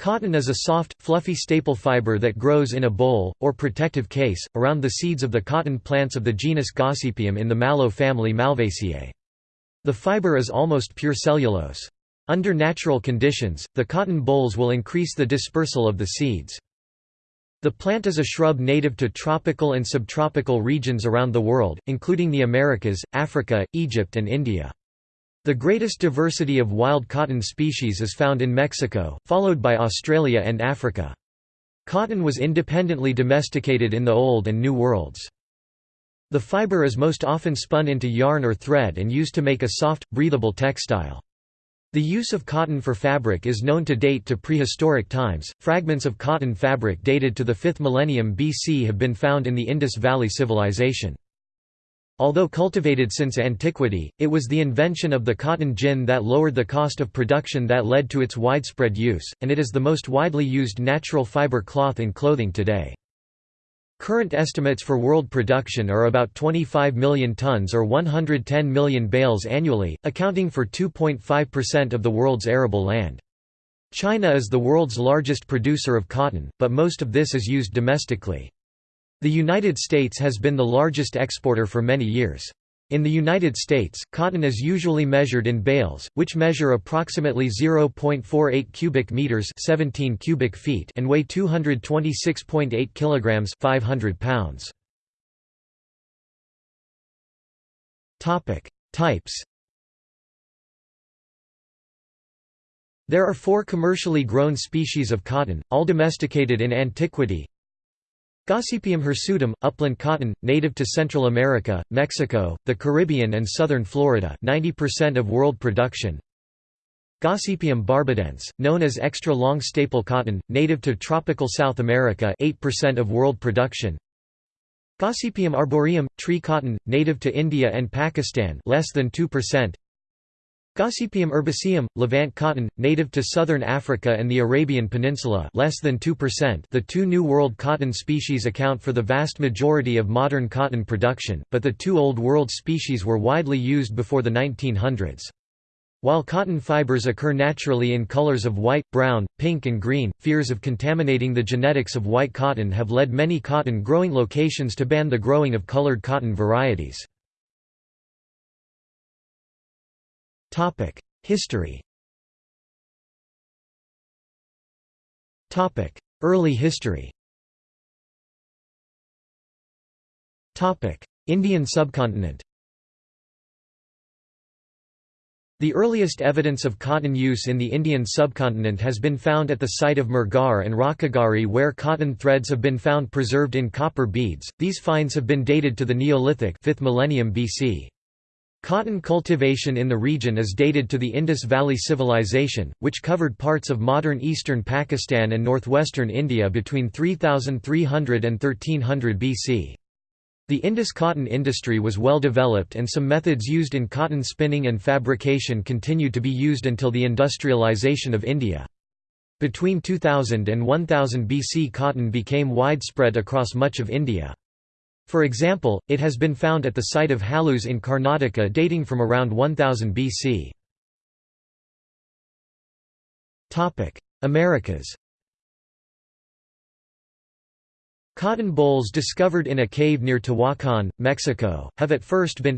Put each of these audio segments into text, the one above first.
Cotton is a soft, fluffy staple fiber that grows in a boll, or protective case, around the seeds of the cotton plants of the genus Gossypium in the mallow family Malvaceae. The fiber is almost pure cellulose. Under natural conditions, the cotton bolls will increase the dispersal of the seeds. The plant is a shrub native to tropical and subtropical regions around the world, including the Americas, Africa, Egypt and India. The greatest diversity of wild cotton species is found in Mexico, followed by Australia and Africa. Cotton was independently domesticated in the Old and New Worlds. The fiber is most often spun into yarn or thread and used to make a soft, breathable textile. The use of cotton for fabric is known to date to prehistoric times. Fragments of cotton fabric dated to the 5th millennium BC have been found in the Indus Valley Civilization. Although cultivated since antiquity, it was the invention of the cotton gin that lowered the cost of production that led to its widespread use, and it is the most widely used natural fiber cloth in clothing today. Current estimates for world production are about 25 million tons or 110 million bales annually, accounting for 2.5% of the world's arable land. China is the world's largest producer of cotton, but most of this is used domestically. The United States has been the largest exporter for many years. In the United States, cotton is usually measured in bales, which measure approximately 0.48 cubic meters, 17 cubic feet, and weigh 226.8 kilograms, 500 pounds. Topic: Types. There are four commercially grown species of cotton, all domesticated in antiquity. Gossypium hirsutum, upland cotton, native to Central America, Mexico, the Caribbean and southern Florida 90% of world production. Gossypium barbadense, known as extra long staple cotton, native to tropical South America 8% of world production. Gossypium arboreum, tree cotton, native to India and Pakistan less than 2%. Gossypium herbaceum, Levant cotton, native to southern Africa and the Arabian Peninsula less than 2%. The two New World cotton species account for the vast majority of modern cotton production, but the two Old World species were widely used before the 1900s. While cotton fibers occur naturally in colors of white, brown, pink and green, fears of contaminating the genetics of white cotton have led many cotton growing locations to ban the growing of colored cotton varieties. History. Topic: Early history. Topic: Indian subcontinent. The earliest evidence of cotton use in the Indian subcontinent has been found at the site of Mehrgarh and Rakhigarhi where cotton threads have been found preserved in copper beads. These finds have been dated to the Neolithic 5th millennium BC. Cotton cultivation in the region is dated to the Indus Valley Civilization, which covered parts of modern eastern Pakistan and northwestern India between 3300 and 1300 BC. The Indus cotton industry was well developed and some methods used in cotton spinning and fabrication continued to be used until the industrialization of India. Between 2000 and 1000 BC cotton became widespread across much of India. For example, it has been found at the site of Halus in Karnataka dating from around 1000 BC. Americas Cotton bolls discovered in a cave near Tehuacan, Mexico, have at first been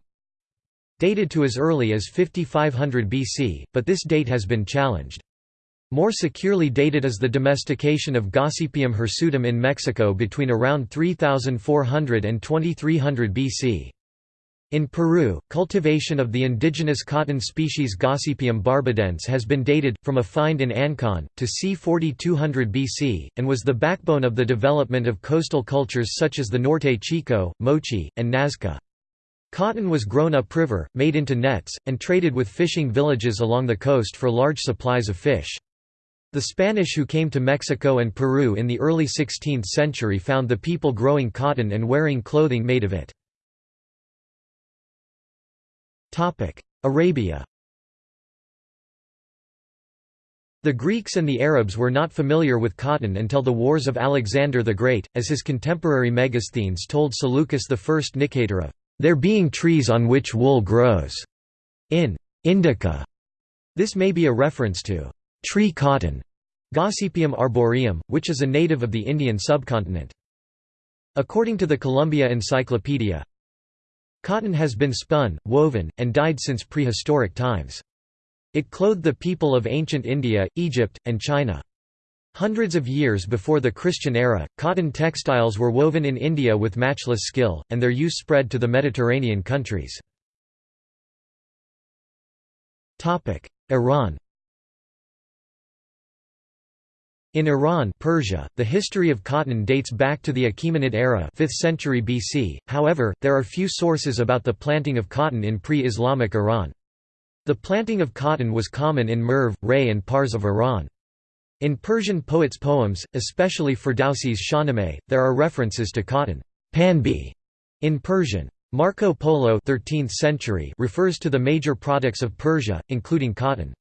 dated to as early as 5500 BC, but this date has been challenged. More securely dated is the domestication of Gossypium hirsutum in Mexico between around 3400 and 2300 BC. In Peru, cultivation of the indigenous cotton species Gossypium barbadense has been dated, from a find in Ancon, to c. 4200 BC, and was the backbone of the development of coastal cultures such as the Norte Chico, Moche, and Nazca. Cotton was grown upriver, made into nets, and traded with fishing villages along the coast for large supplies of fish. The Spanish who came to Mexico and Peru in the early 16th century found the people growing cotton and wearing clothing made of it. Arabia The Greeks and the Arabs were not familiar with cotton until the wars of Alexander the Great, as his contemporary Megasthenes told Seleucus I Nicator of, "...there being trees on which wool grows." In Indica, this may be a reference to tree cotton, Gossypium arboreum, which is a native of the Indian subcontinent. According to the Columbia Encyclopedia, cotton has been spun, woven, and dyed since prehistoric times. It clothed the people of ancient India, Egypt, and China. Hundreds of years before the Christian era, cotton textiles were woven in India with matchless skill, and their use spread to the Mediterranean countries. Iran In Iran Persia, the history of cotton dates back to the Achaemenid era 5th century BC, however, there are few sources about the planting of cotton in pre-Islamic Iran. The planting of cotton was common in Merv, Ray and Pars of Iran. In Persian poets' poems, especially Ferdowsi's Shahnameh, there are references to cotton Panbi in Persian. Marco Polo 13th century refers to the major products of Persia, including cotton.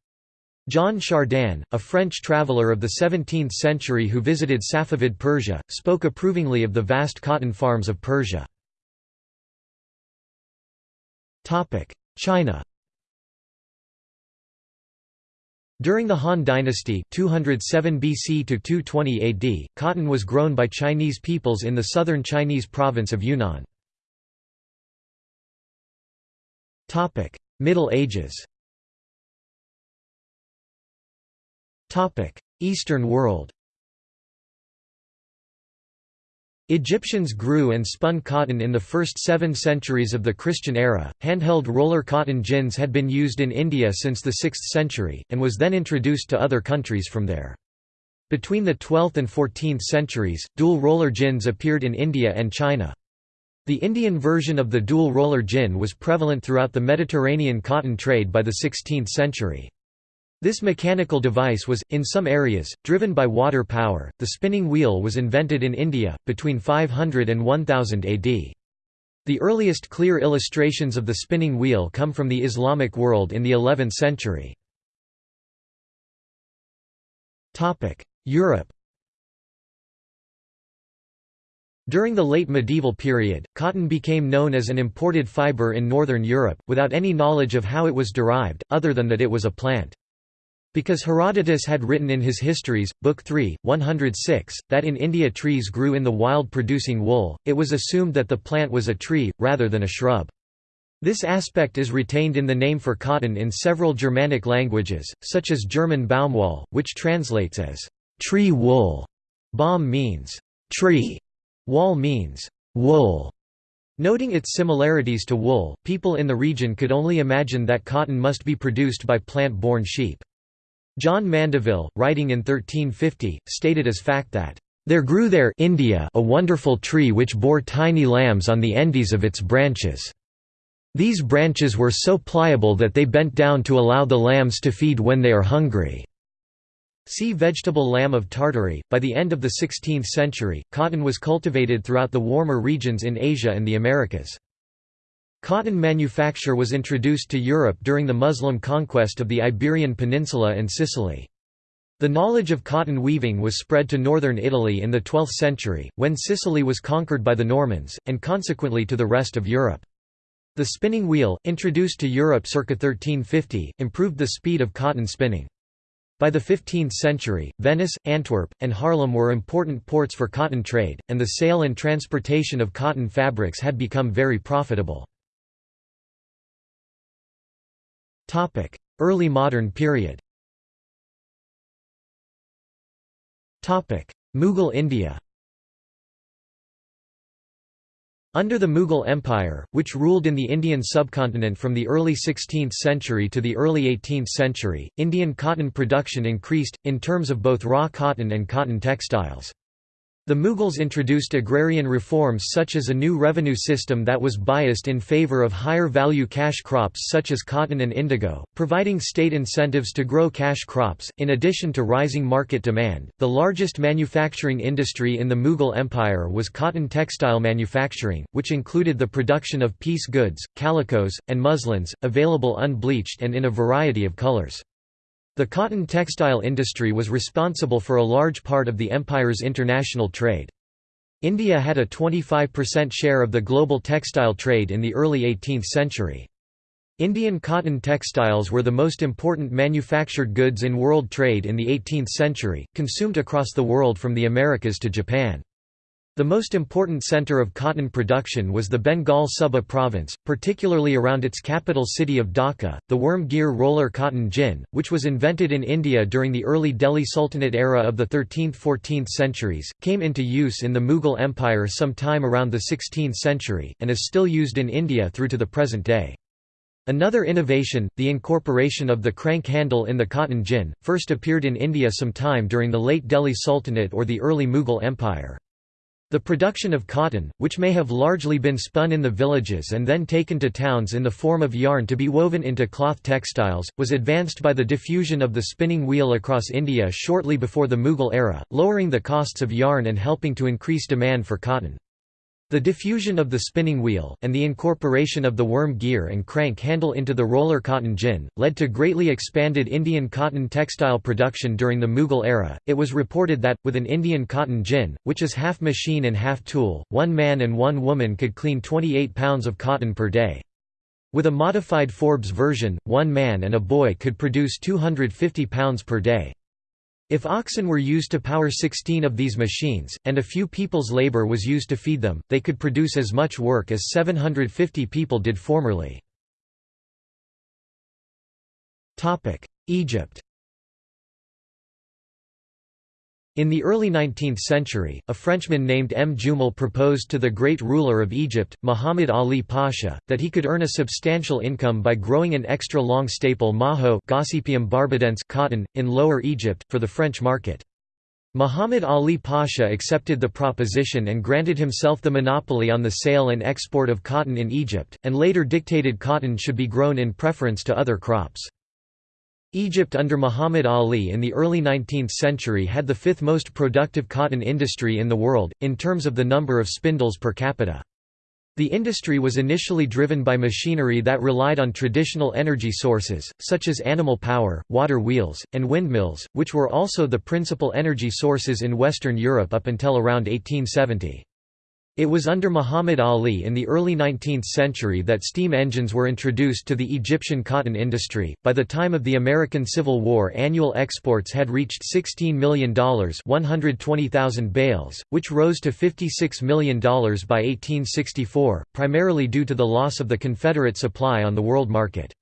Jean Chardin, a French traveller of the 17th century who visited Safavid Persia, spoke approvingly of the vast cotton farms of Persia. China During the Han Dynasty 207 BC to 220 AD, cotton was grown by Chinese peoples in the southern Chinese province of Yunnan. Middle Ages Eastern world Egyptians grew and spun cotton in the first seven centuries of the Christian era. Handheld roller cotton gins had been used in India since the 6th century, and was then introduced to other countries from there. Between the 12th and 14th centuries, dual roller gins appeared in India and China. The Indian version of the dual roller gin was prevalent throughout the Mediterranean cotton trade by the 16th century. This mechanical device was, in some areas, driven by water power. The spinning wheel was invented in India, between 500 and 1000 AD. The earliest clear illustrations of the spinning wheel come from the Islamic world in the 11th century. Europe During the late medieval period, cotton became known as an imported fiber in northern Europe, without any knowledge of how it was derived, other than that it was a plant. Because Herodotus had written in his Histories, Book 3, 106, that in India trees grew in the wild producing wool, it was assumed that the plant was a tree, rather than a shrub. This aspect is retained in the name for cotton in several Germanic languages, such as German Baumwoll, which translates as tree wool. Baum means tree, woll means wool. Noting its similarities to wool, people in the region could only imagine that cotton must be produced by plant-born sheep. John Mandeville, writing in 1350, stated as fact that, "...there grew there India a wonderful tree which bore tiny lambs on the endies of its branches. These branches were so pliable that they bent down to allow the lambs to feed when they are hungry." See vegetable lamb of Tartary. By the end of the 16th century, cotton was cultivated throughout the warmer regions in Asia and the Americas. Cotton manufacture was introduced to Europe during the Muslim conquest of the Iberian Peninsula and Sicily. The knowledge of cotton weaving was spread to northern Italy in the 12th century, when Sicily was conquered by the Normans, and consequently to the rest of Europe. The spinning wheel, introduced to Europe circa 1350, improved the speed of cotton spinning. By the 15th century, Venice, Antwerp, and Haarlem were important ports for cotton trade, and the sale and transportation of cotton fabrics had become very profitable. Early modern period. Mughal India. Under the Mughal Empire, which ruled in the Indian subcontinent from the early 16th century to the early 18th century, Indian cotton production increased, in terms of both raw cotton and cotton textiles. The Mughals introduced agrarian reforms such as a new revenue system that was biased in favor of higher value cash crops such as cotton and indigo, providing state incentives to grow cash crops. In addition to rising market demand, the largest manufacturing industry in the Mughal Empire was cotton textile manufacturing, which included the production of piece goods, calicos, and muslins, available unbleached and in a variety of colors. The cotton textile industry was responsible for a large part of the empire's international trade. India had a 25% share of the global textile trade in the early 18th century. Indian cotton textiles were the most important manufactured goods in world trade in the 18th century, consumed across the world from the Americas to Japan. The most important center of cotton production was the Bengal Suba province, particularly around its capital city of Dhaka. The worm gear roller cotton gin, which was invented in India during the early Delhi Sultanate era of the 13th–14th centuries, came into use in the Mughal Empire some time around the 16th century, and is still used in India through to the present day. Another innovation, the incorporation of the crank handle in the cotton gin, first appeared in India some time during the late Delhi Sultanate or the early Mughal Empire. The production of cotton, which may have largely been spun in the villages and then taken to towns in the form of yarn to be woven into cloth textiles, was advanced by the diffusion of the spinning wheel across India shortly before the Mughal era, lowering the costs of yarn and helping to increase demand for cotton. The diffusion of the spinning wheel, and the incorporation of the worm gear and crank handle into the roller cotton gin, led to greatly expanded Indian cotton textile production during the Mughal era. It was reported that, with an Indian cotton gin, which is half machine and half tool, one man and one woman could clean 28 pounds of cotton per day. With a modified Forbes version, one man and a boy could produce 250 pounds per day. If oxen were used to power 16 of these machines, and a few people's labor was used to feed them, they could produce as much work as 750 people did formerly. Egypt In the early 19th century, a Frenchman named M. Jumel proposed to the great ruler of Egypt, Muhammad Ali Pasha, that he could earn a substantial income by growing an extra long staple maho Gossypium barbadense cotton, in Lower Egypt, for the French market. Muhammad Ali Pasha accepted the proposition and granted himself the monopoly on the sale and export of cotton in Egypt, and later dictated cotton should be grown in preference to other crops. Egypt under Muhammad Ali in the early 19th century had the fifth most productive cotton industry in the world, in terms of the number of spindles per capita. The industry was initially driven by machinery that relied on traditional energy sources, such as animal power, water wheels, and windmills, which were also the principal energy sources in Western Europe up until around 1870. It was under Muhammad Ali in the early 19th century that steam engines were introduced to the Egyptian cotton industry. By the time of the American Civil War, annual exports had reached $16 million, 120,000 bales, which rose to $56 million by 1864, primarily due to the loss of the Confederate supply on the world market.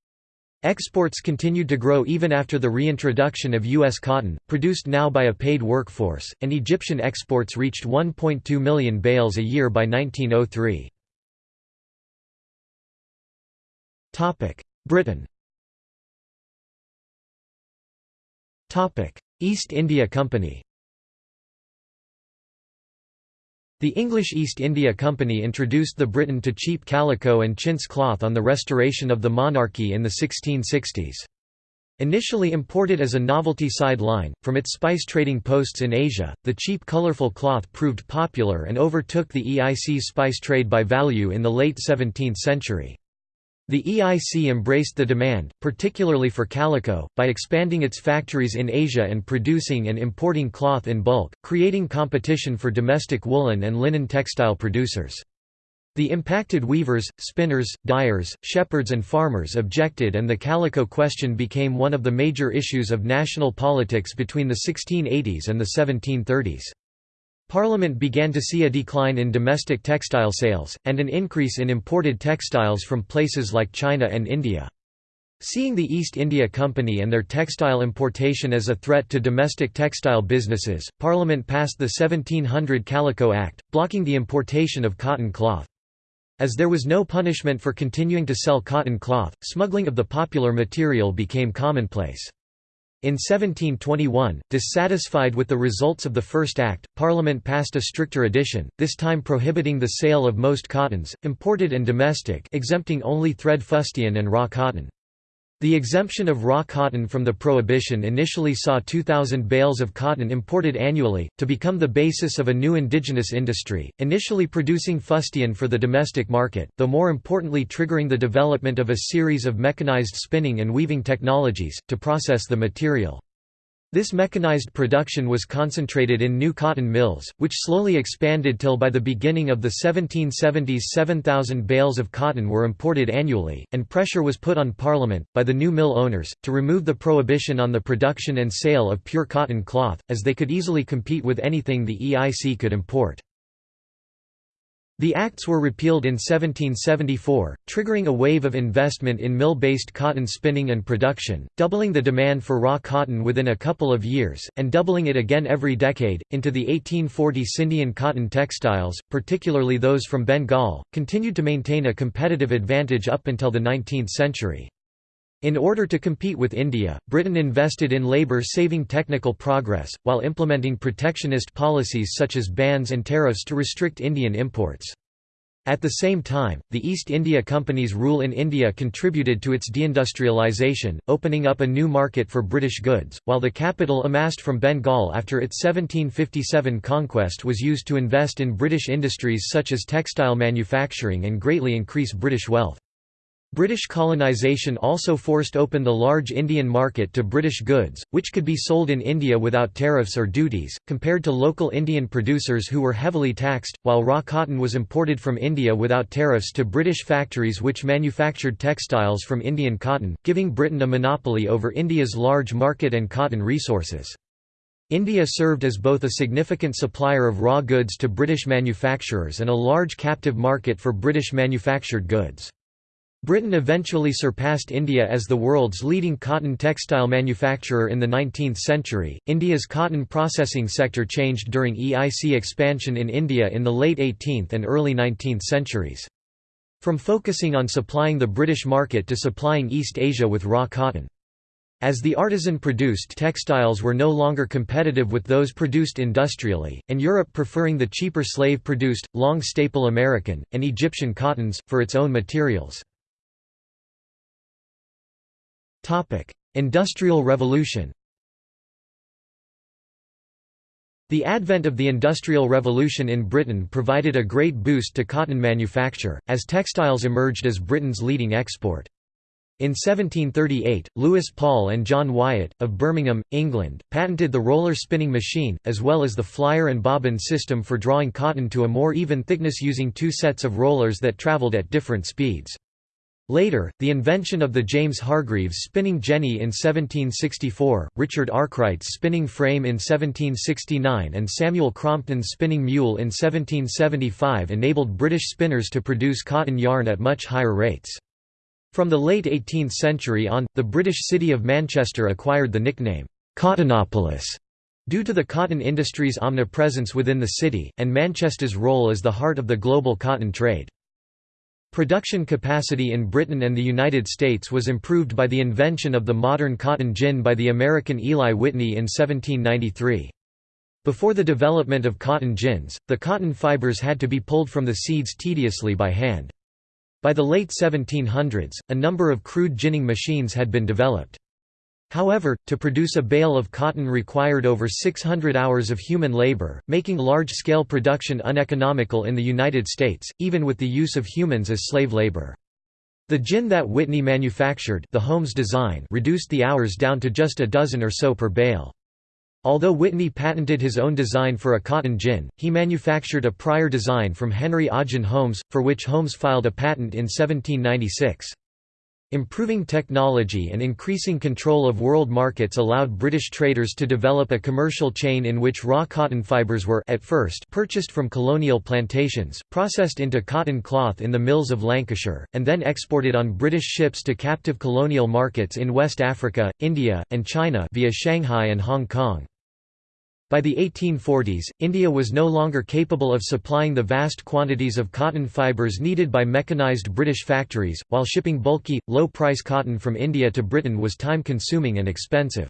Exports continued to grow even after the reintroduction of U.S. cotton, produced now by a paid workforce, and Egyptian exports reached 1.2 million bales a year by 1903. Britain East India Company The English East India Company introduced the Briton to cheap calico and chintz cloth on the restoration of the monarchy in the 1660s. Initially imported as a novelty side line, from its spice trading posts in Asia, the cheap colorful cloth proved popular and overtook the EIC spice trade by value in the late 17th century. The EIC embraced the demand, particularly for calico, by expanding its factories in Asia and producing and importing cloth in bulk, creating competition for domestic woolen and linen textile producers. The impacted weavers, spinners, dyers, shepherds and farmers objected and the calico question became one of the major issues of national politics between the 1680s and the 1730s. Parliament began to see a decline in domestic textile sales, and an increase in imported textiles from places like China and India. Seeing the East India Company and their textile importation as a threat to domestic textile businesses, Parliament passed the 1700 Calico Act, blocking the importation of cotton cloth. As there was no punishment for continuing to sell cotton cloth, smuggling of the popular material became commonplace. In 1721, dissatisfied with the results of the First Act, Parliament passed a stricter edition, this time prohibiting the sale of most cottons, imported and domestic exempting only thread fustian and raw cotton. The exemption of raw cotton from the prohibition initially saw 2,000 bales of cotton imported annually, to become the basis of a new indigenous industry, initially producing fustian for the domestic market, though more importantly triggering the development of a series of mechanized spinning and weaving technologies, to process the material. This mechanized production was concentrated in new cotton mills, which slowly expanded till by the beginning of the 1770s 7,000 bales of cotton were imported annually, and pressure was put on Parliament, by the new mill owners, to remove the prohibition on the production and sale of pure cotton cloth, as they could easily compete with anything the EIC could import. The acts were repealed in 1774, triggering a wave of investment in mill-based cotton spinning and production, doubling the demand for raw cotton within a couple of years, and doubling it again every decade. Into the 1840s Indian cotton textiles, particularly those from Bengal, continued to maintain a competitive advantage up until the 19th century. In order to compete with India, Britain invested in labour-saving technical progress, while implementing protectionist policies such as bans and tariffs to restrict Indian imports. At the same time, the East India Company's rule in India contributed to its deindustrialisation, opening up a new market for British goods, while the capital amassed from Bengal after its 1757 conquest was used to invest in British industries such as textile manufacturing and greatly increase British wealth. British colonisation also forced open the large Indian market to British goods, which could be sold in India without tariffs or duties, compared to local Indian producers who were heavily taxed, while raw cotton was imported from India without tariffs to British factories which manufactured textiles from Indian cotton, giving Britain a monopoly over India's large market and cotton resources. India served as both a significant supplier of raw goods to British manufacturers and a large captive market for British manufactured goods. Britain eventually surpassed India as the world's leading cotton textile manufacturer in the 19th century. India's cotton processing sector changed during EIC expansion in India in the late 18th and early 19th centuries. From focusing on supplying the British market to supplying East Asia with raw cotton. As the artisan-produced textiles were no longer competitive with those produced industrially, and Europe preferring the cheaper slave-produced, long staple American, and Egyptian cottons, for its own materials. Industrial Revolution The advent of the Industrial Revolution in Britain provided a great boost to cotton manufacture, as textiles emerged as Britain's leading export. In 1738, Louis Paul and John Wyatt, of Birmingham, England, patented the roller spinning machine, as well as the flyer and bobbin system for drawing cotton to a more even thickness using two sets of rollers that travelled at different speeds. Later, the invention of the James Hargreaves spinning jenny in 1764, Richard Arkwright's spinning frame in 1769 and Samuel Crompton's spinning mule in 1775 enabled British spinners to produce cotton yarn at much higher rates. From the late 18th century on, the British city of Manchester acquired the nickname, Cottonopolis, due to the cotton industry's omnipresence within the city, and Manchester's role as the heart of the global cotton trade. Production capacity in Britain and the United States was improved by the invention of the modern cotton gin by the American Eli Whitney in 1793. Before the development of cotton gins, the cotton fibers had to be pulled from the seeds tediously by hand. By the late 1700s, a number of crude ginning machines had been developed. However, to produce a bale of cotton required over 600 hours of human labor, making large-scale production uneconomical in the United States, even with the use of humans as slave labor. The gin that Whitney manufactured the Holmes design reduced the hours down to just a dozen or so per bale. Although Whitney patented his own design for a cotton gin, he manufactured a prior design from Henry Ogden Holmes, for which Holmes filed a patent in 1796. Improving technology and increasing control of world markets allowed British traders to develop a commercial chain in which raw cotton fibres were at first purchased from colonial plantations, processed into cotton cloth in the mills of Lancashire, and then exported on British ships to captive colonial markets in West Africa, India, and China via Shanghai and Hong Kong. By the 1840s, India was no longer capable of supplying the vast quantities of cotton fibres needed by mechanized British factories, while shipping bulky, low-price cotton from India to Britain was time-consuming and expensive.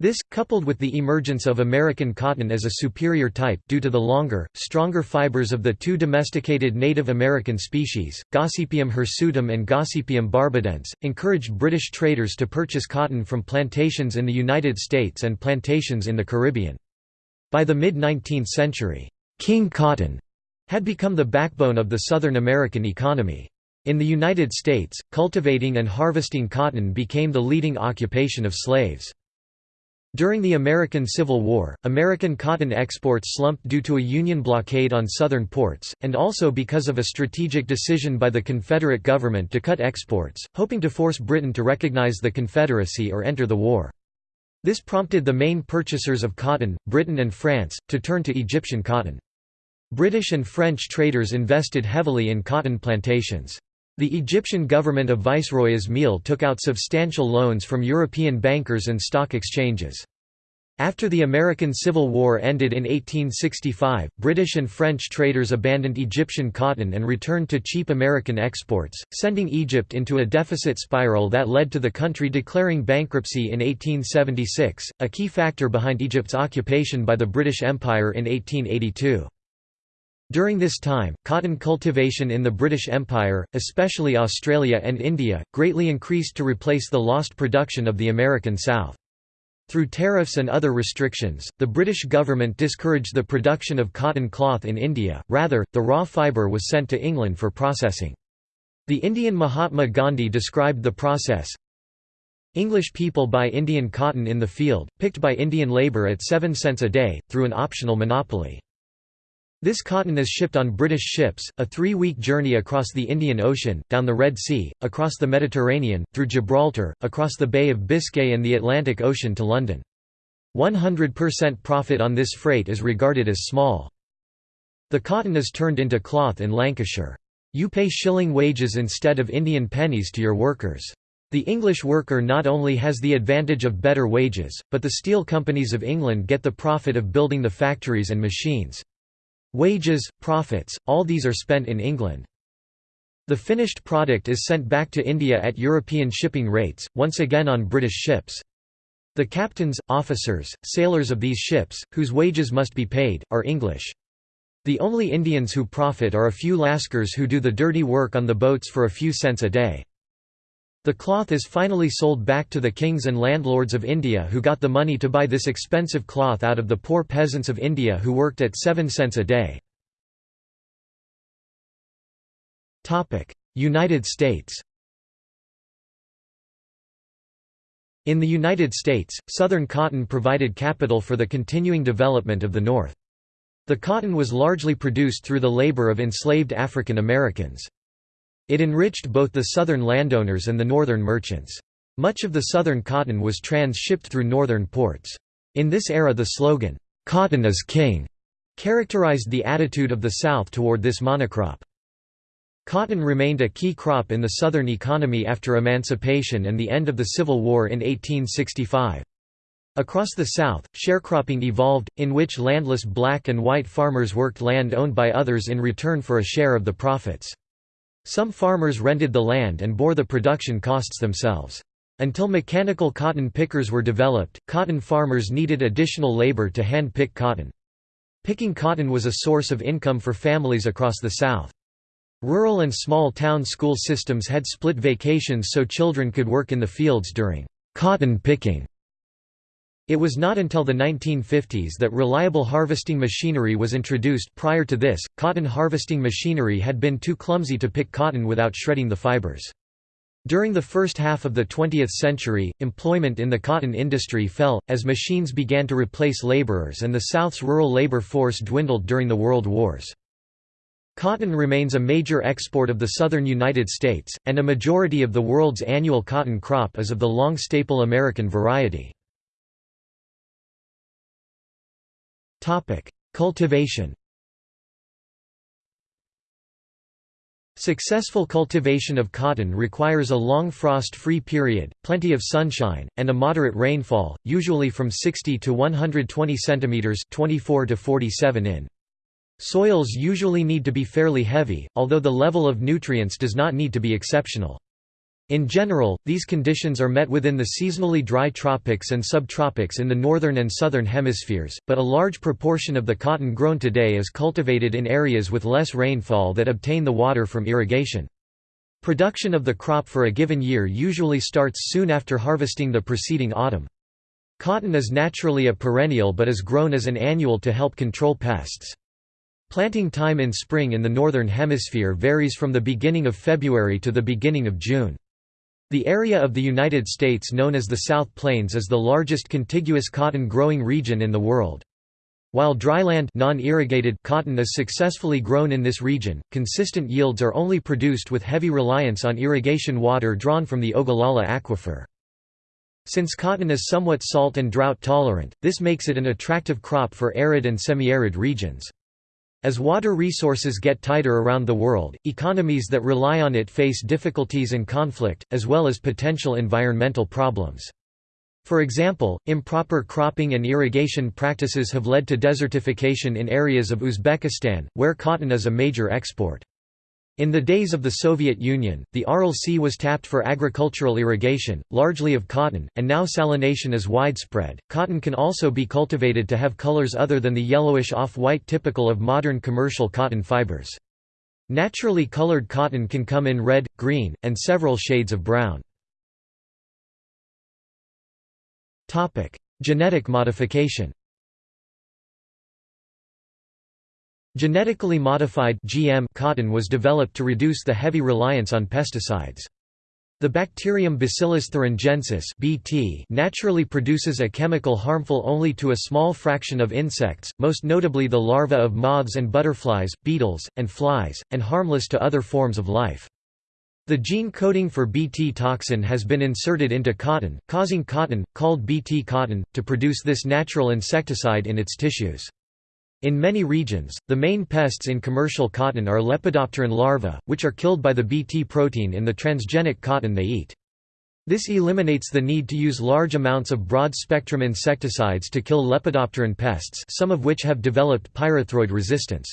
This, coupled with the emergence of American cotton as a superior type due to the longer, stronger fibers of the two domesticated Native American species, Gossypium hirsutum and Gossypium barbadense, encouraged British traders to purchase cotton from plantations in the United States and plantations in the Caribbean. By the mid-19th century, «king cotton» had become the backbone of the Southern American economy. In the United States, cultivating and harvesting cotton became the leading occupation of slaves. During the American Civil War, American cotton exports slumped due to a Union blockade on southern ports, and also because of a strategic decision by the Confederate government to cut exports, hoping to force Britain to recognize the Confederacy or enter the war. This prompted the main purchasers of cotton, Britain and France, to turn to Egyptian cotton. British and French traders invested heavily in cotton plantations. The Egyptian government of Viceroy Ismail took out substantial loans from European bankers and stock exchanges. After the American Civil War ended in 1865, British and French traders abandoned Egyptian cotton and returned to cheap American exports, sending Egypt into a deficit spiral that led to the country declaring bankruptcy in 1876, a key factor behind Egypt's occupation by the British Empire in 1882. During this time, cotton cultivation in the British Empire, especially Australia and India, greatly increased to replace the lost production of the American South. Through tariffs and other restrictions, the British government discouraged the production of cotton cloth in India, rather, the raw fibre was sent to England for processing. The Indian Mahatma Gandhi described the process, English people buy Indian cotton in the field, picked by Indian labour at 7 cents a day, through an optional monopoly. This cotton is shipped on British ships, a three-week journey across the Indian Ocean, down the Red Sea, across the Mediterranean, through Gibraltar, across the Bay of Biscay and the Atlantic Ocean to London. 100% profit on this freight is regarded as small. The cotton is turned into cloth in Lancashire. You pay shilling wages instead of Indian pennies to your workers. The English worker not only has the advantage of better wages, but the steel companies of England get the profit of building the factories and machines. Wages, profits, all these are spent in England. The finished product is sent back to India at European shipping rates, once again on British ships. The captains, officers, sailors of these ships, whose wages must be paid, are English. The only Indians who profit are a few Lascars who do the dirty work on the boats for a few cents a day. The cloth is finally sold back to the kings and landlords of India who got the money to buy this expensive cloth out of the poor peasants of India who worked at 7 cents a day. United States In the United States, Southern cotton provided capital for the continuing development of the North. The cotton was largely produced through the labor of enslaved African Americans. It enriched both the southern landowners and the northern merchants. Much of the southern cotton was trans-shipped through northern ports. In this era the slogan, "'Cotton is King' characterized the attitude of the South toward this monocrop. Cotton remained a key crop in the Southern economy after emancipation and the end of the Civil War in 1865. Across the South, sharecropping evolved, in which landless black and white farmers worked land owned by others in return for a share of the profits. Some farmers rented the land and bore the production costs themselves. Until mechanical cotton pickers were developed, cotton farmers needed additional labor to hand-pick cotton. Picking cotton was a source of income for families across the South. Rural and small town school systems had split vacations so children could work in the fields during cotton picking. It was not until the 1950s that reliable harvesting machinery was introduced prior to this, cotton harvesting machinery had been too clumsy to pick cotton without shredding the fibers. During the first half of the 20th century, employment in the cotton industry fell, as machines began to replace laborers and the South's rural labor force dwindled during the World Wars. Cotton remains a major export of the southern United States, and a majority of the world's annual cotton crop is of the long staple American variety. Topic: Cultivation. Successful cultivation of cotton requires a long frost-free period, plenty of sunshine, and a moderate rainfall, usually from 60 to 120 centimeters (24 to 47 in). Soils usually need to be fairly heavy, although the level of nutrients does not need to be exceptional. In general, these conditions are met within the seasonally dry tropics and subtropics in the northern and southern hemispheres, but a large proportion of the cotton grown today is cultivated in areas with less rainfall that obtain the water from irrigation. Production of the crop for a given year usually starts soon after harvesting the preceding autumn. Cotton is naturally a perennial but is grown as an annual to help control pests. Planting time in spring in the northern hemisphere varies from the beginning of February to the beginning of June. The area of the United States known as the South Plains is the largest contiguous cotton growing region in the world. While dryland non-irrigated cotton is successfully grown in this region, consistent yields are only produced with heavy reliance on irrigation water drawn from the Ogallala aquifer. Since cotton is somewhat salt and drought tolerant, this makes it an attractive crop for arid and semi-arid regions. As water resources get tighter around the world, economies that rely on it face difficulties and conflict, as well as potential environmental problems. For example, improper cropping and irrigation practices have led to desertification in areas of Uzbekistan, where cotton is a major export. In the days of the Soviet Union, the Aral Sea was tapped for agricultural irrigation, largely of cotton, and now salination is widespread. Cotton can also be cultivated to have colors other than the yellowish off-white typical of modern commercial cotton fibers. Naturally colored cotton can come in red, green, and several shades of brown. Genetic modification Genetically modified GM cotton was developed to reduce the heavy reliance on pesticides. The bacterium Bacillus thuringiensis (BT) naturally produces a chemical harmful only to a small fraction of insects, most notably the larvae of moths and butterflies, beetles, and flies, and harmless to other forms of life. The gene coding for Bt toxin has been inserted into cotton, causing cotton, called Bt cotton, to produce this natural insecticide in its tissues. In many regions, the main pests in commercial cotton are Lepidopteran larvae, which are killed by the Bt protein in the transgenic cotton they eat. This eliminates the need to use large amounts of broad-spectrum insecticides to kill Lepidopteran pests some of which have developed pyrethroid resistance.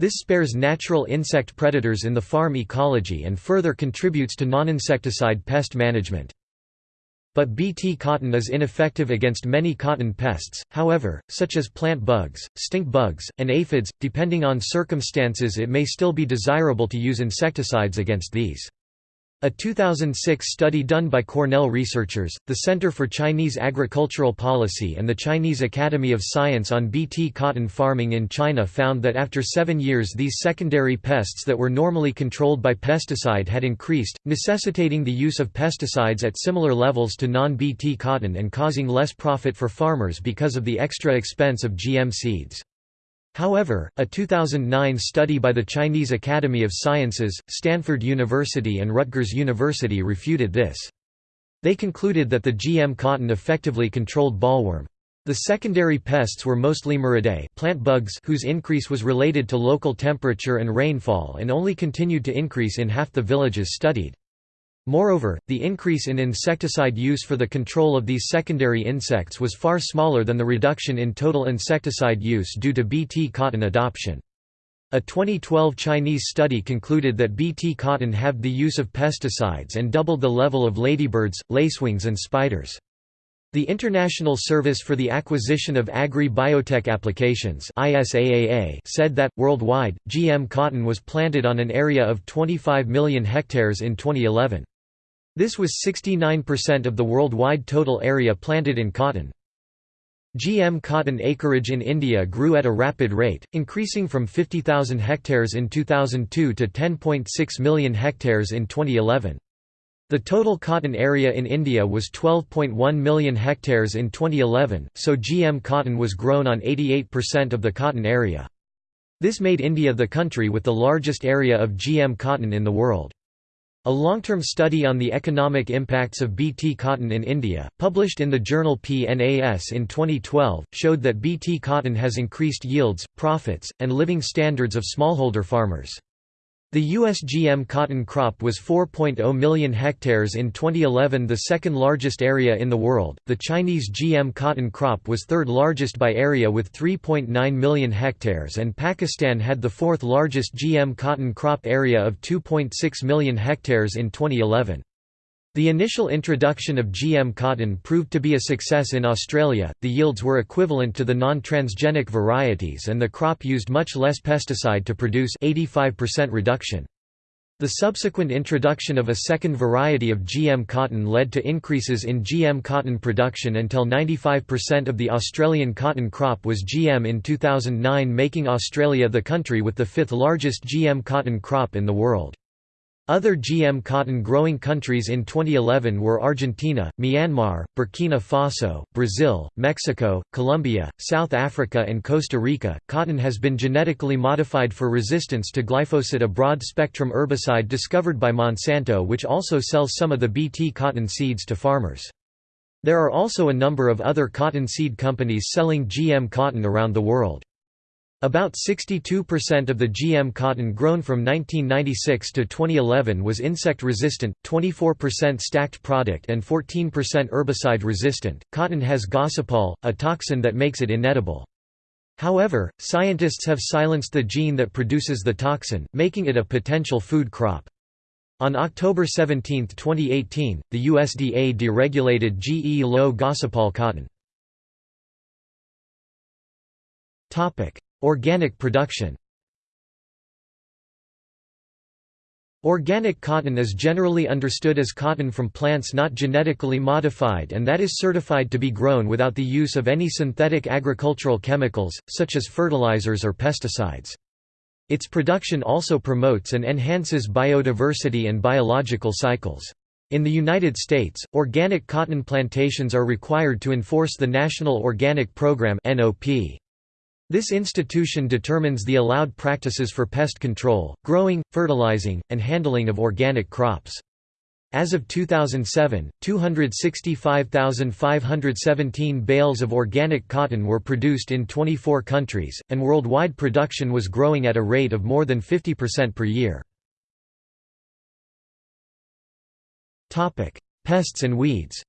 This spares natural insect predators in the farm ecology and further contributes to non-insecticide pest management. But Bt cotton is ineffective against many cotton pests, however, such as plant bugs, stink bugs, and aphids. Depending on circumstances, it may still be desirable to use insecticides against these. A 2006 study done by Cornell researchers, the Center for Chinese Agricultural Policy and the Chinese Academy of Science on Bt cotton farming in China found that after seven years these secondary pests that were normally controlled by pesticide had increased, necessitating the use of pesticides at similar levels to non-Bt cotton and causing less profit for farmers because of the extra expense of GM seeds. However, a 2009 study by the Chinese Academy of Sciences, Stanford University and Rutgers University refuted this. They concluded that the GM cotton effectively controlled bollworm. The secondary pests were mostly Miridae plant bugs whose increase was related to local temperature and rainfall and only continued to increase in half the villages studied. Moreover, the increase in insecticide use for the control of these secondary insects was far smaller than the reduction in total insecticide use due to Bt cotton adoption. A 2012 Chinese study concluded that Bt cotton halved the use of pesticides and doubled the level of ladybirds, lacewings and spiders. The International Service for the Acquisition of Agri-Biotech Applications said that, worldwide, GM cotton was planted on an area of 25 million hectares in 2011. This was 69% of the worldwide total area planted in cotton. GM cotton acreage in India grew at a rapid rate, increasing from 50,000 hectares in 2002 to 10.6 million hectares in 2011. The total cotton area in India was 12.1 million hectares in 2011, so GM cotton was grown on 88% of the cotton area. This made India the country with the largest area of GM cotton in the world. A long-term study on the economic impacts of Bt cotton in India, published in the journal PNAS in 2012, showed that Bt cotton has increased yields, profits, and living standards of smallholder farmers. The U.S. GM cotton crop was 4.0 million hectares in 2011 the second largest area in the world, the Chinese GM cotton crop was third largest by area with 3.9 million hectares and Pakistan had the fourth largest GM cotton crop area of 2.6 million hectares in 2011. The initial introduction of GM cotton proved to be a success in Australia, the yields were equivalent to the non-transgenic varieties and the crop used much less pesticide to produce 85% reduction. The subsequent introduction of a second variety of GM cotton led to increases in GM cotton production until 95% of the Australian cotton crop was GM in 2009 making Australia the country with the fifth largest GM cotton crop in the world. Other GM cotton growing countries in 2011 were Argentina, Myanmar, Burkina Faso, Brazil, Mexico, Colombia, South Africa, and Costa Rica. Cotton has been genetically modified for resistance to glyphosate, a broad spectrum herbicide discovered by Monsanto, which also sells some of the Bt cotton seeds to farmers. There are also a number of other cotton seed companies selling GM cotton around the world. About 62% of the GM cotton grown from 1996 to 2011 was insect resistant, 24% stacked product, and 14% herbicide resistant. Cotton has gossypol, a toxin that makes it inedible. However, scientists have silenced the gene that produces the toxin, making it a potential food crop. On October 17, 2018, the USDA deregulated GE low gossypol cotton. Organic production Organic cotton is generally understood as cotton from plants not genetically modified and that is certified to be grown without the use of any synthetic agricultural chemicals, such as fertilizers or pesticides. Its production also promotes and enhances biodiversity and biological cycles. In the United States, organic cotton plantations are required to enforce the National Organic Program NOP. This institution determines the allowed practices for pest control, growing, fertilizing, and handling of organic crops. As of 2007, 265,517 bales of organic cotton were produced in 24 countries, and worldwide production was growing at a rate of more than 50% per year. Pests and weeds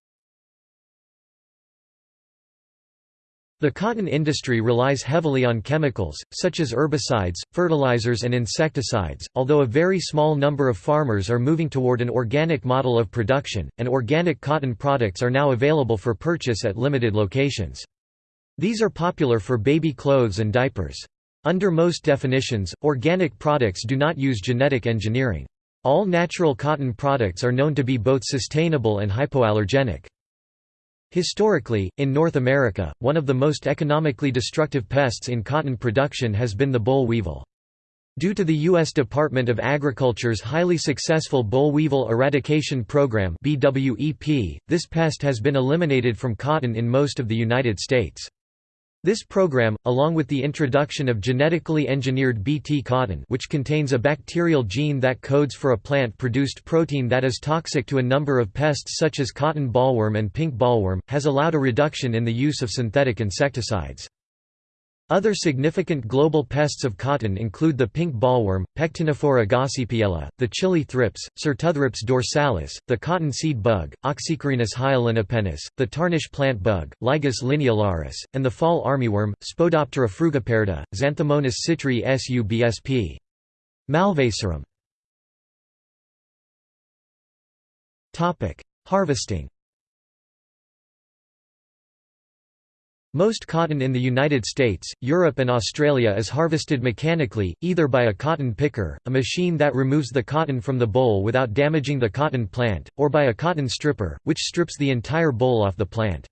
The cotton industry relies heavily on chemicals, such as herbicides, fertilizers and insecticides, although a very small number of farmers are moving toward an organic model of production, and organic cotton products are now available for purchase at limited locations. These are popular for baby clothes and diapers. Under most definitions, organic products do not use genetic engineering. All natural cotton products are known to be both sustainable and hypoallergenic. Historically, in North America, one of the most economically destructive pests in cotton production has been the boll weevil. Due to the U.S. Department of Agriculture's highly successful boll weevil eradication program this pest has been eliminated from cotton in most of the United States. This program, along with the introduction of genetically engineered Bt cotton which contains a bacterial gene that codes for a plant-produced protein that is toxic to a number of pests such as cotton bollworm and pink bollworm, has allowed a reduction in the use of synthetic insecticides. Other significant global pests of cotton include the pink bollworm, Pectinophora gossypiella, the chili thrips, Scirtothrips dorsalis, the cotton seed bug, Oxycarenus hyalinipennis, the tarnish plant bug, Lygus lineolaris, and the fall armyworm, Spodoptera frugiperda, Xanthomonas citri subsp. Malvacearum Harvesting Most cotton in the United States, Europe and Australia is harvested mechanically, either by a cotton picker, a machine that removes the cotton from the boll without damaging the cotton plant, or by a cotton stripper, which strips the entire boll off the plant.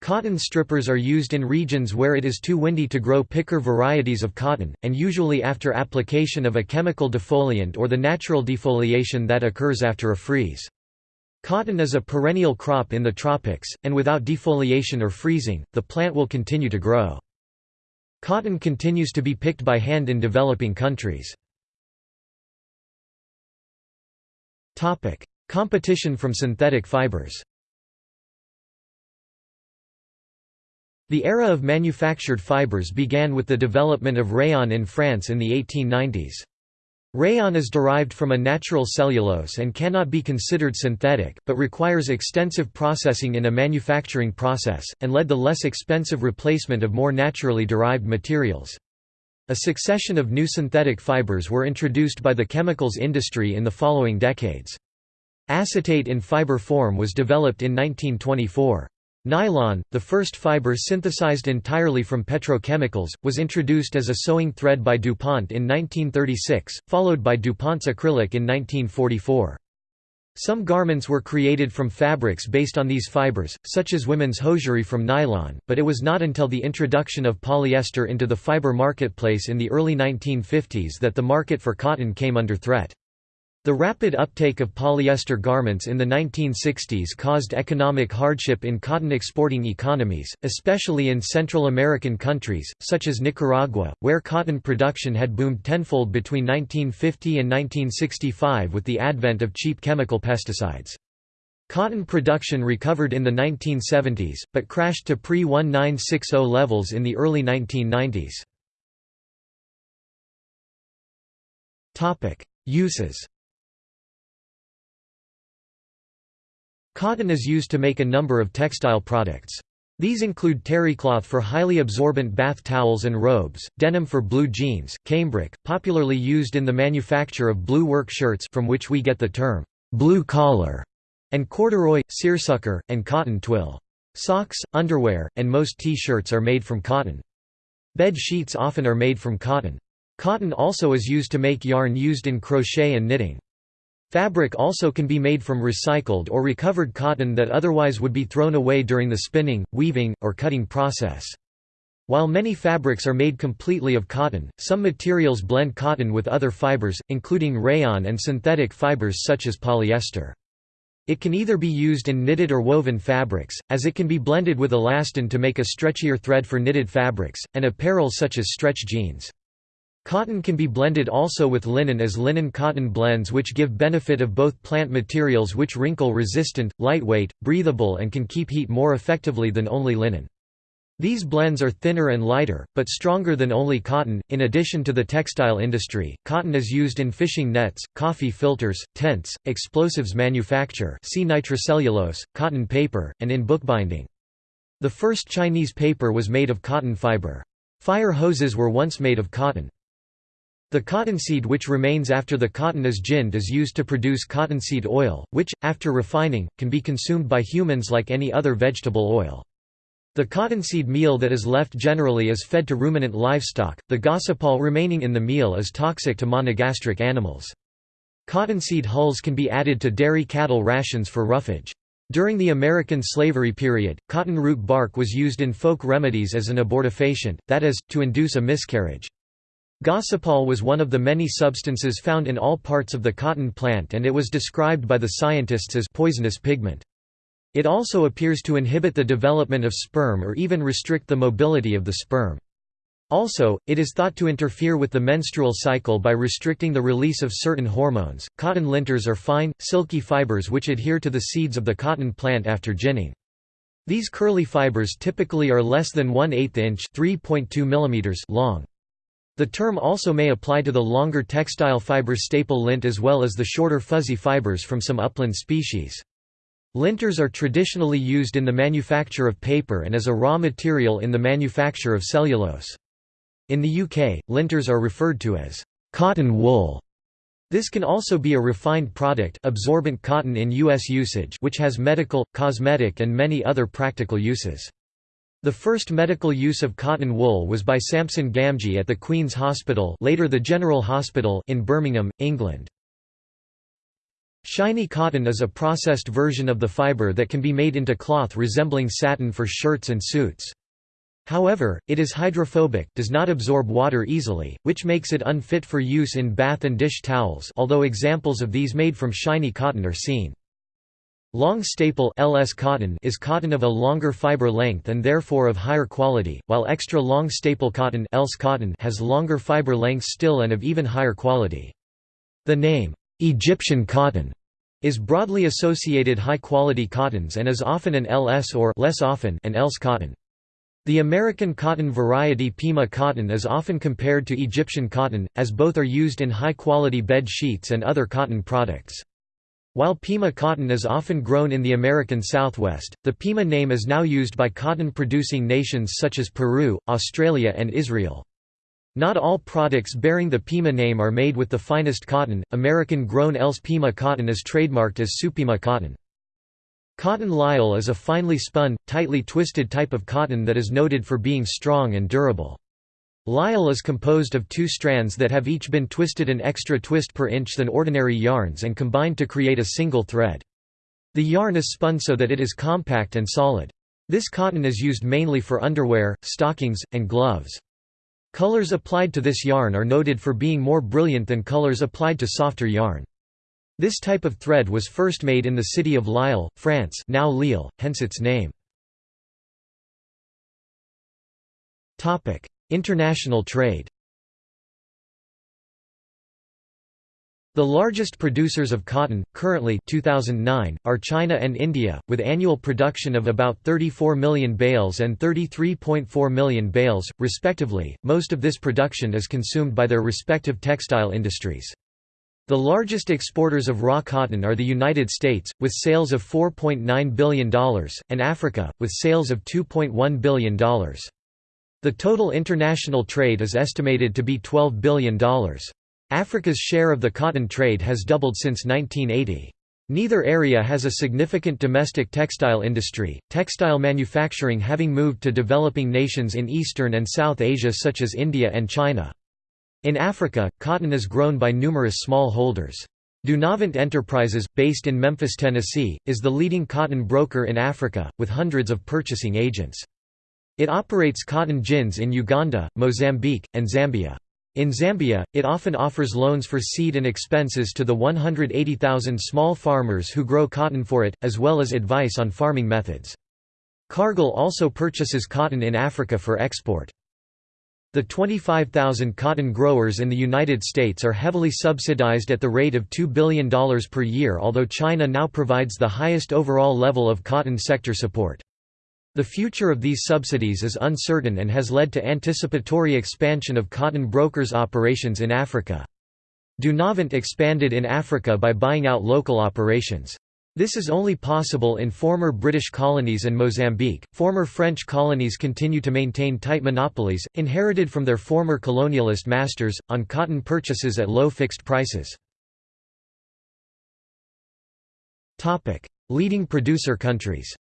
Cotton strippers are used in regions where it is too windy to grow picker varieties of cotton, and usually after application of a chemical defoliant or the natural defoliation that occurs after a freeze. Cotton is a perennial crop in the tropics, and without defoliation or freezing, the plant will continue to grow. Cotton continues to be picked by hand in developing countries. Competition from synthetic fibers The era of manufactured fibers began with the development of rayon in France in the 1890s. Rayon is derived from a natural cellulose and cannot be considered synthetic, but requires extensive processing in a manufacturing process, and led the less expensive replacement of more naturally derived materials. A succession of new synthetic fibers were introduced by the chemicals industry in the following decades. Acetate in fiber form was developed in 1924. Nylon, the first fiber synthesized entirely from petrochemicals, was introduced as a sewing thread by DuPont in 1936, followed by DuPont's acrylic in 1944. Some garments were created from fabrics based on these fibers, such as women's hosiery from nylon, but it was not until the introduction of polyester into the fiber marketplace in the early 1950s that the market for cotton came under threat. The rapid uptake of polyester garments in the 1960s caused economic hardship in cotton exporting economies, especially in Central American countries, such as Nicaragua, where cotton production had boomed tenfold between 1950 and 1965 with the advent of cheap chemical pesticides. Cotton production recovered in the 1970s, but crashed to pre-1960 levels in the early 1990s. Uses Cotton is used to make a number of textile products. These include terrycloth for highly absorbent bath towels and robes, denim for blue jeans, cambric, popularly used in the manufacture of blue work shirts from which we get the term, blue collar, and corduroy, seersucker, and cotton twill. Socks, underwear, and most T-shirts are made from cotton. Bed sheets often are made from cotton. Cotton also is used to make yarn used in crochet and knitting. Fabric also can be made from recycled or recovered cotton that otherwise would be thrown away during the spinning, weaving, or cutting process. While many fabrics are made completely of cotton, some materials blend cotton with other fibers, including rayon and synthetic fibers such as polyester. It can either be used in knitted or woven fabrics, as it can be blended with elastin to make a stretchier thread for knitted fabrics, and apparel such as stretch jeans. Cotton can be blended also with linen as linen-cotton blends which give benefit of both plant materials which wrinkle-resistant, lightweight, breathable and can keep heat more effectively than only linen. These blends are thinner and lighter, but stronger than only cotton. In addition to the textile industry, cotton is used in fishing nets, coffee filters, tents, explosives manufacture, see nitrocellulose, cotton paper, and in bookbinding. The first Chinese paper was made of cotton fiber. Fire hoses were once made of cotton. The cottonseed which remains after the cotton is ginned is used to produce cottonseed oil, which, after refining, can be consumed by humans like any other vegetable oil. The cottonseed meal that is left generally is fed to ruminant livestock, the gossypol remaining in the meal is toxic to monogastric animals. Cottonseed hulls can be added to dairy cattle rations for roughage. During the American slavery period, cotton root bark was used in folk remedies as an abortifacient, that is, to induce a miscarriage. Gossypol was one of the many substances found in all parts of the cotton plant and it was described by the scientists as poisonous pigment. It also appears to inhibit the development of sperm or even restrict the mobility of the sperm. Also, it is thought to interfere with the menstrual cycle by restricting the release of certain hormones. Cotton linters are fine, silky fibers which adhere to the seeds of the cotton plant after ginning. These curly fibers typically are less than 1 8 inch long. The term also may apply to the longer textile fiber staple lint as well as the shorter fuzzy fibers from some upland species. Linters are traditionally used in the manufacture of paper and as a raw material in the manufacture of cellulose. In the UK, linters are referred to as cotton wool. This can also be a refined product absorbent cotton in US usage which has medical, cosmetic and many other practical uses. The first medical use of cotton wool was by Sampson Gamgee at the Queen's Hospital later the General Hospital in Birmingham, England. Shiny cotton is a processed version of the fiber that can be made into cloth resembling satin for shirts and suits. However, it is hydrophobic does not absorb water easily, which makes it unfit for use in bath and dish towels although examples of these made from shiny cotton are seen. Long staple LS cotton is cotton of a longer fiber length and therefore of higher quality, while extra long staple cotton, ELS cotton has longer fiber lengths still and of even higher quality. The name, Egyptian cotton, is broadly associated high-quality cottons and is often an LS or less often an ELS cotton. The American cotton variety Pima cotton is often compared to Egyptian cotton, as both are used in high-quality bed sheets and other cotton products. While Pima cotton is often grown in the American Southwest, the Pima name is now used by cotton-producing nations such as Peru, Australia and Israel. Not all products bearing the Pima name are made with the finest cotton. American-grown ELS Pima cotton is trademarked as Supima cotton. Cotton lisle is a finely spun, tightly twisted type of cotton that is noted for being strong and durable. Lisle is composed of two strands that have each been twisted an extra twist per inch than ordinary yarns and combined to create a single thread. The yarn is spun so that it is compact and solid. This cotton is used mainly for underwear, stockings, and gloves. Colors applied to this yarn are noted for being more brilliant than colors applied to softer yarn. This type of thread was first made in the city of Lille, France now Lille, hence its name. International trade The largest producers of cotton, currently 2009, are China and India, with annual production of about 34 million bales and 33.4 million bales, respectively. Most of this production is consumed by their respective textile industries. The largest exporters of raw cotton are the United States, with sales of $4.9 billion, and Africa, with sales of $2.1 billion. The total international trade is estimated to be $12 billion. Africa's share of the cotton trade has doubled since 1980. Neither area has a significant domestic textile industry, textile manufacturing having moved to developing nations in Eastern and South Asia such as India and China. In Africa, cotton is grown by numerous small holders. Dunavant Enterprises, based in Memphis, Tennessee, is the leading cotton broker in Africa, with hundreds of purchasing agents. It operates cotton gins in Uganda, Mozambique, and Zambia. In Zambia, it often offers loans for seed and expenses to the 180,000 small farmers who grow cotton for it, as well as advice on farming methods. Cargill also purchases cotton in Africa for export. The 25,000 cotton growers in the United States are heavily subsidized at the rate of $2 billion per year although China now provides the highest overall level of cotton sector support. The future of these subsidies is uncertain and has led to anticipatory expansion of cotton brokers' operations in Africa. Dunavant expanded in Africa by buying out local operations. This is only possible in former British colonies and Mozambique. Former French colonies continue to maintain tight monopolies, inherited from their former colonialist masters, on cotton purchases at low fixed prices. Leading producer countries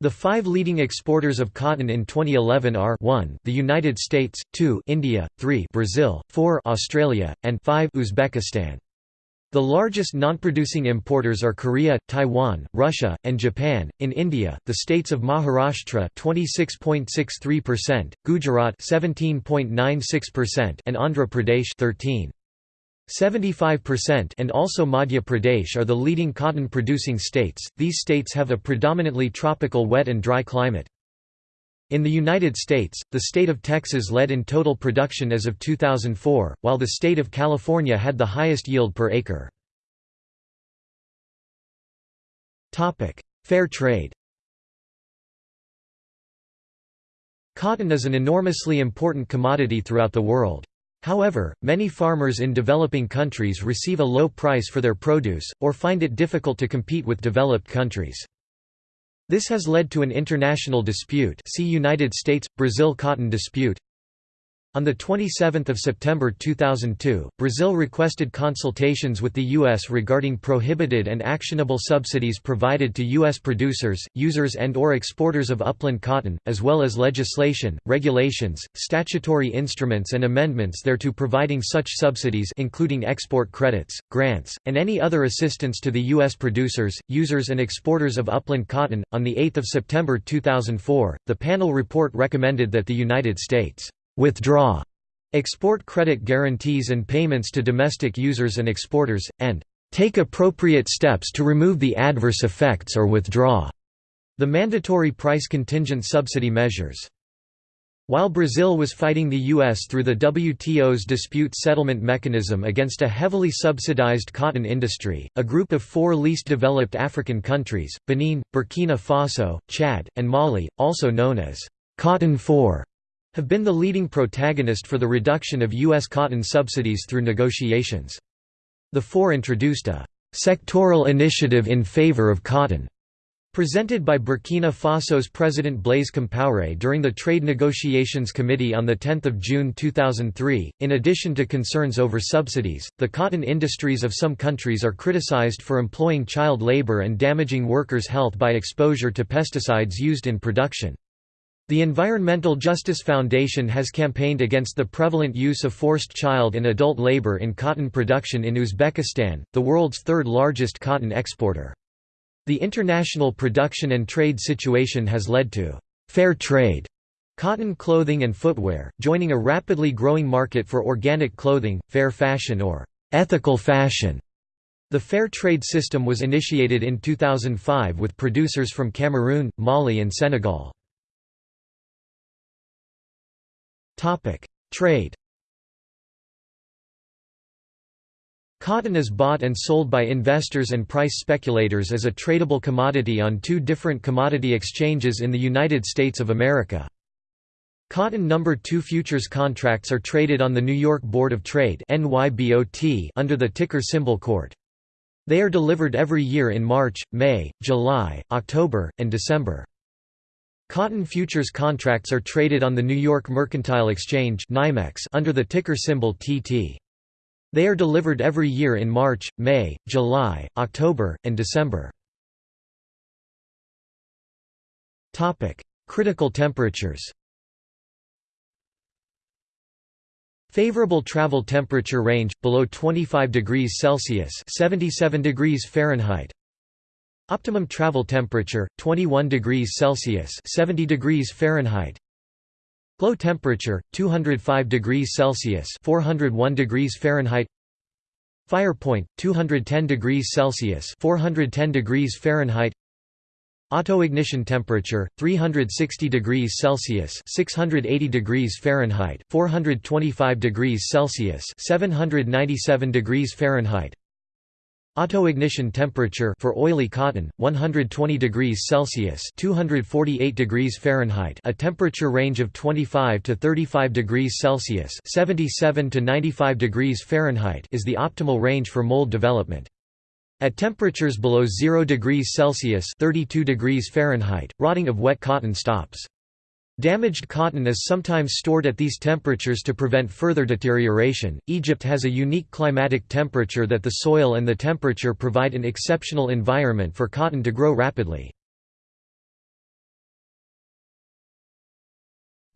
The five leading exporters of cotton in 2011 are 1 the United States, 2 India, 3 Brazil, 4 Australia, and 5 Uzbekistan. The largest non-producing importers are Korea, Taiwan, Russia, and Japan. In India, the states of Maharashtra 26.63%, Gujarat 17.96%, and Andhra Pradesh 13. 75% and also Madhya Pradesh are the leading cotton producing states. These states have a predominantly tropical wet and dry climate. In the United States, the state of Texas led in total production as of 2004, while the state of California had the highest yield per acre. Topic: Fair trade. Cotton is an enormously important commodity throughout the world. However, many farmers in developing countries receive a low price for their produce, or find it difficult to compete with developed countries. This has led to an international dispute see United States–Brazil cotton dispute on 27 September 2002, Brazil requested consultations with the U.S. regarding prohibited and actionable subsidies provided to U.S. producers, users and or exporters of upland cotton, as well as legislation, regulations, statutory instruments and amendments thereto providing such subsidies including export credits, grants, and any other assistance to the U.S. producers, users and exporters of upland cotton. On 8 September 2004, the panel report recommended that the United States withdraw export credit guarantees and payments to domestic users and exporters, and take appropriate steps to remove the adverse effects or withdraw the mandatory price contingent subsidy measures. While Brazil was fighting the U.S. through the WTO's dispute settlement mechanism against a heavily subsidized cotton industry, a group of four least developed African countries, Benin, Burkina Faso, Chad, and Mali, also known as Cotton Four, have been the leading protagonist for the reduction of U.S. cotton subsidies through negotiations. The four introduced a «sectoral initiative in favor of cotton» Presented by Burkina Faso's President Blaise Compaoré during the Trade Negotiations Committee on 10 June 2003, in addition to concerns over subsidies, the cotton industries of some countries are criticized for employing child labor and damaging workers' health by exposure to pesticides used in production. The Environmental Justice Foundation has campaigned against the prevalent use of forced child and adult labor in cotton production in Uzbekistan, the world's third largest cotton exporter. The international production and trade situation has led to «fair trade» Cotton clothing and footwear, joining a rapidly growing market for organic clothing, fair fashion or ethical fashion. The fair trade system was initiated in 2005 with producers from Cameroon, Mali and Senegal. Trade Cotton is bought and sold by investors and price speculators as a tradable commodity on two different commodity exchanges in the United States of America. Cotton No. 2 futures contracts are traded on the New York Board of Trade NYBOT under the ticker symbol CORT. They are delivered every year in March, May, July, October, and December. Cotton futures contracts are traded on the New York Mercantile Exchange under the ticker symbol TT. They are delivered every year in March, May, July, October, and December. Critical temperatures Favorable travel temperature range below 25 degrees Celsius, 77 degrees Fahrenheit. Optimum travel temperature 21 degrees Celsius, 70 degrees Fahrenheit. Glow temperature 205 degrees Celsius, 401 degrees Fahrenheit. Fire point 210 degrees Celsius, 410 degrees Fahrenheit. Autoignition temperature 360 degrees Celsius 680 degrees Fahrenheit 425 degrees Celsius 797 degrees Fahrenheit Autoignition temperature for oily cotton 120 degrees Celsius 248 degrees Fahrenheit a temperature range of 25 to 35 degrees Celsius 77 to 95 degrees Fahrenheit is the optimal range for mold development at temperatures below 0 degrees Celsius 32 degrees Fahrenheit, rotting of wet cotton stops. Damaged cotton is sometimes stored at these temperatures to prevent further deterioration. Egypt has a unique climatic temperature that the soil and the temperature provide an exceptional environment for cotton to grow rapidly.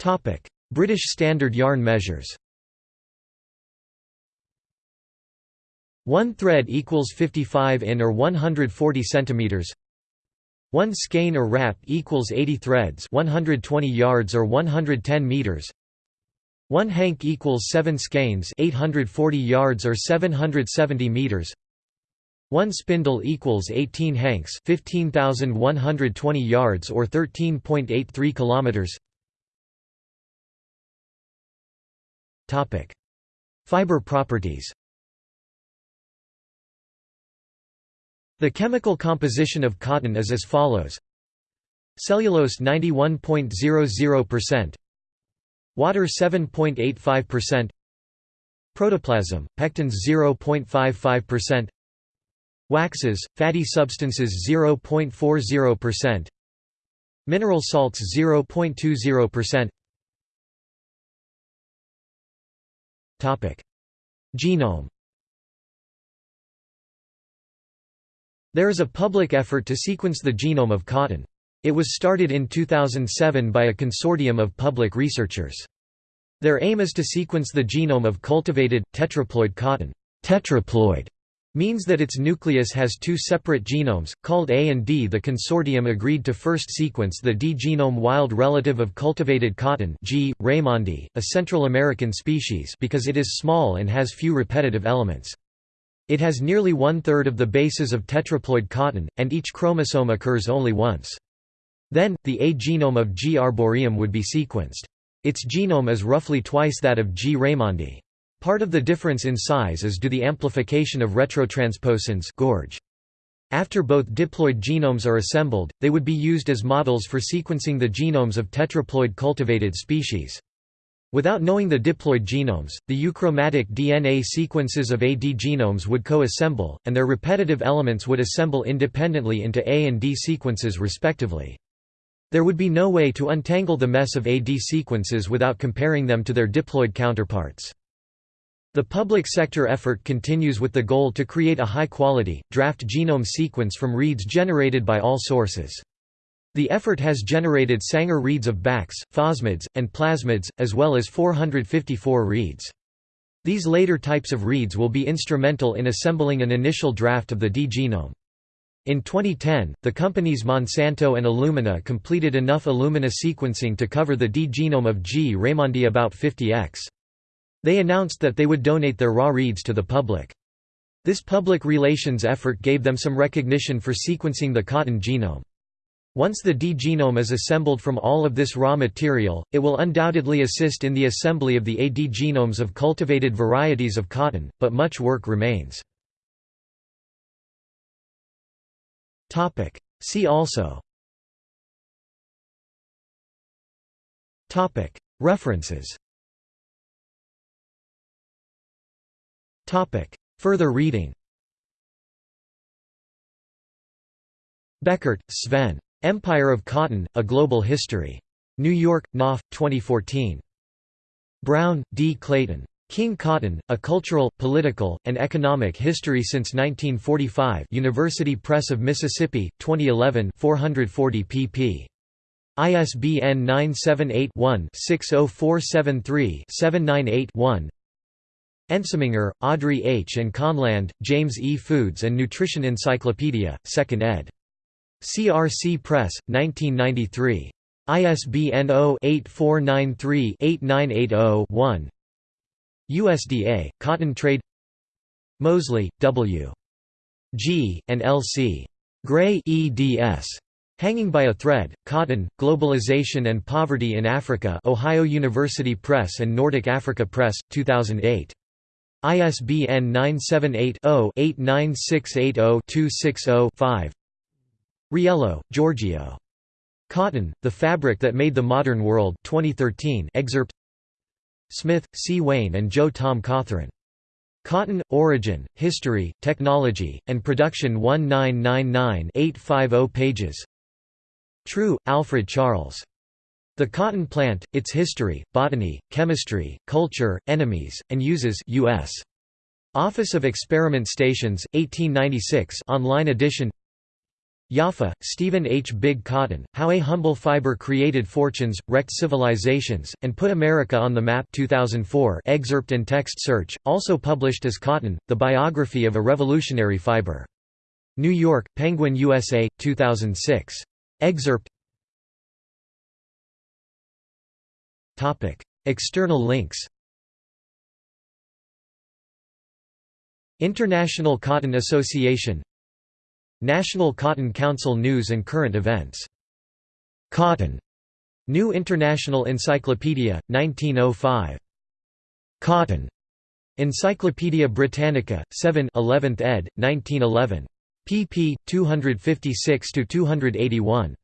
Topic: British Standard Yarn measures. One thread equals 55 in or 140 centimeters. One skein or wrap equals 80 threads, 120 yards or 110 meters. One hank equals 7 skeins, 840 yards or 770 meters. One spindle equals 18 hanks, 15120 yards or 13.83 kilometers. Topic: Fiber properties. The chemical composition of cotton is as follows. Cellulose 91.00% Water 7.85% Protoplasm, pectins 0.55% Waxes, fatty substances 0.40% Mineral salts 0.20% Genome There is a public effort to sequence the genome of cotton. It was started in 2007 by a consortium of public researchers. Their aim is to sequence the genome of cultivated, tetraploid cotton. Tetraploid means that its nucleus has two separate genomes, called A and D. The consortium agreed to first sequence the D genome wild relative of cultivated cotton G. raimondii, a Central American species because it is small and has few repetitive elements. It has nearly one-third of the bases of tetraploid cotton, and each chromosome occurs only once. Then, the A genome of G. arboreum would be sequenced. Its genome is roughly twice that of G. raimondii. Part of the difference in size is due the amplification of retrotransposons gorge. After both diploid genomes are assembled, they would be used as models for sequencing the genomes of tetraploid cultivated species. Without knowing the diploid genomes, the euchromatic DNA sequences of AD genomes would co-assemble, and their repetitive elements would assemble independently into A and D sequences respectively. There would be no way to untangle the mess of AD sequences without comparing them to their diploid counterparts. The public sector effort continues with the goal to create a high-quality, draft genome sequence from reads generated by all sources. The effort has generated Sanger reads of BACs, fosmids, and plasmids, as well as 454 reads. These later types of reads will be instrumental in assembling an initial draft of the D genome. In 2010, the companies Monsanto and Illumina completed enough Illumina sequencing to cover the D genome of G. raimondii about 50x. They announced that they would donate their raw reads to the public. This public relations effort gave them some recognition for sequencing the cotton genome. Once the D genome is assembled from all of this raw material, it will undoubtedly assist in the assembly of the AD genomes of cultivated varieties of cotton, but much work remains. See also. References. Further reading. Beckert, Sven. Empire of Cotton, A Global History. New York, Knopf, 2014. Brown, D. Clayton. King Cotton, A Cultural, Political, and Economic History Since 1945 University Press of Mississippi, 2011 440 pp. ISBN 978 one 60473 798 one Ensminger, Audrey H. and Konlande, James E. Foods and Nutrition Encyclopedia, 2nd ed. CRC Press, 1993. ISBN 0-8493-8980-1 USDA, Cotton Trade Moseley, W. G., and L. C. Gray eds. Hanging by a Thread, Cotton, Globalization and Poverty in Africa Ohio University Press and Nordic Africa Press, 2008. ISBN 978-0-89680-260-5 Riello, Giorgio. Cotton, The Fabric That Made the Modern World 2013 excerpt Smith, C. Wayne and Joe Tom Cothren. Cotton, Origin, History, Technology, and Production 1999-850 pages True, Alfred Charles. The cotton plant, its history, botany, chemistry, culture, enemies, and uses U.S. Office of Experiment Stations, 1896 online edition Jaffa, Stephen H. Big Cotton, How a Humble Fiber Created Fortunes, Wrecked Civilizations, and Put America on the Map 2004 excerpt and text search, also published as Cotton, The Biography of a Revolutionary Fiber. New York, Penguin USA, 2006. Excerpt External links International Cotton Association National Cotton Council News and Current Events. Cotton. New International Encyclopedia, 1905. Cotton. Encyclopædia Britannica, 7 11th ed., 1911. pp. 256–281.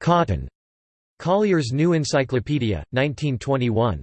Cotton. Collier's New Encyclopedia, 1921.